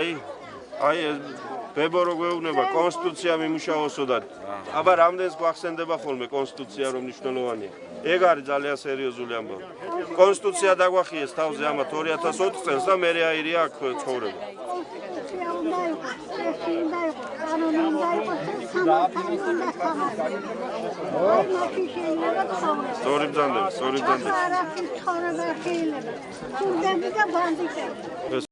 აი აი ბებო რო გვეუბნება კონსტიტუცია მიმუშაოსო და აბა რამდენს გვახსენდება ხოლმე კონსტიტუცია რომ მნიშვნელოვანია ეგ არის ძალიან სერიოზული ამბავი კონსტიტუცია დაგვახიეს თავზე ამათ 2004 წელს და მე აირია აქ ცხოვრება აი მაშინ შეიძლება ცხოვრება. სწორი ბრძანდება სწორი ბრძანდება ცხოვრება შეიძლება. სულდები და ბანდიტები.